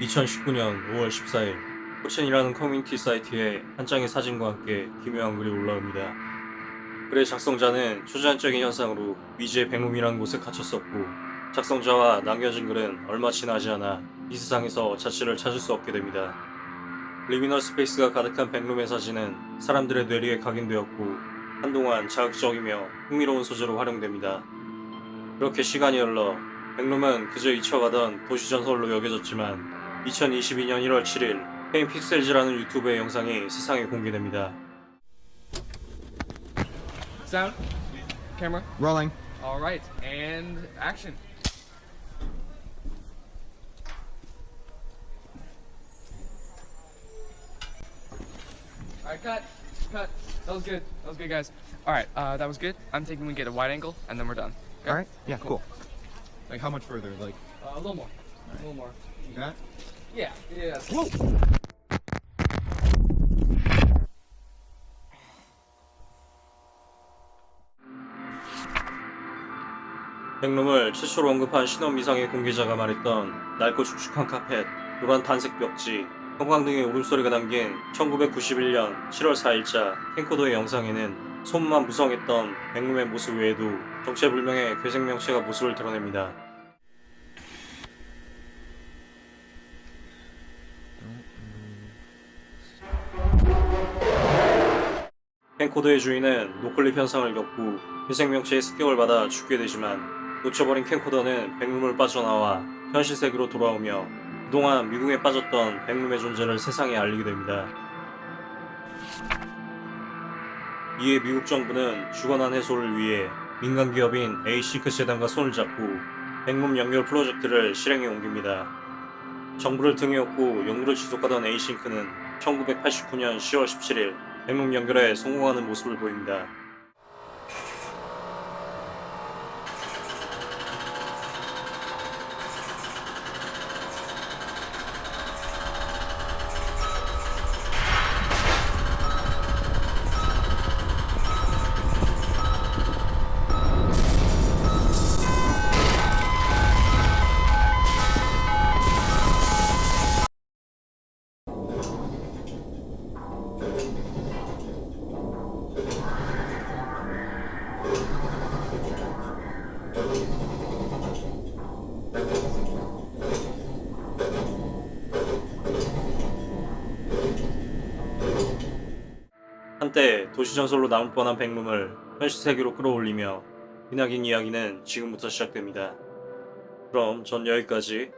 2019년 5월 14일 4chan이라는 커뮤니티 사이트에 한 장의 사진과 함께 기묘한 글이 올라옵니다. 글의 작성자는 초자연적인 현상으로 미지의 백룸이라는 곳에 갇혔었고 작성자와 남겨진 글은 얼마 지나지 않아 이 세상에서 자취를 찾을 수 없게 됩니다. liminal space가 가득한 백룸의 사진은 사람들의 뇌리에 각인되었고 한동안 자극적이며 흥미로운 소재로 활용됩니다. 그렇게 시간이 흘러 백룸은 그저 잊혀가던 도시전설로 여겨졌지만 2022년 1월 7일 페인 픽셀즈라는 유튜브의 영상이 세상에 공개됩니다. Sound. Camera. Rolling. All right. And action. All right, cut. Cut. That was good. That was good, guys. All right, uh, that was good. I'm thinking we get a wide angle, and then we're done. Okay? All right. Yeah. Cool. Like how much further? Like Uh, a little more. A little more. that? Yeah. Yeah. Whoa. 백룸을 최초로 언급한 신원 미상의 공개자가 말했던 낡고 축축한 카펫, 노란 단색 벽지, 형광등의 울음소리가 담긴 1991년 7월 4일자 캠코더의 영상에는 손만 무성했던 백룸의 모습 외에도 정체불명의 괴생명체가 모습을 드러냅니다. 캠코더의 주인은 노클립 현상을 겪고 회생명체의 습격을 받아 죽게 되지만 놓쳐버린 캠코더는 백룸을 빠져나와 현실 세계로 돌아오며 그동안 미궁에 빠졌던 백룸의 존재를 세상에 알리게 됩니다. 이에 미국 정부는 주거난 해소를 위해 민간 기업인 Async 재단과 손을 잡고 백룸 연결 프로젝트를 실행에 옮깁니다. 정부를 등에 업고 연구를 지속하던 Async는 1989년 10월 17일 백룸 연결에 성공하는 모습을 보입니다. 한때 도시전설로 남을 뻔한 백룸을 현실 세계로 끌어올리며 기나긴 이야기는 지금부터 시작됩니다. 그럼 전 여기까지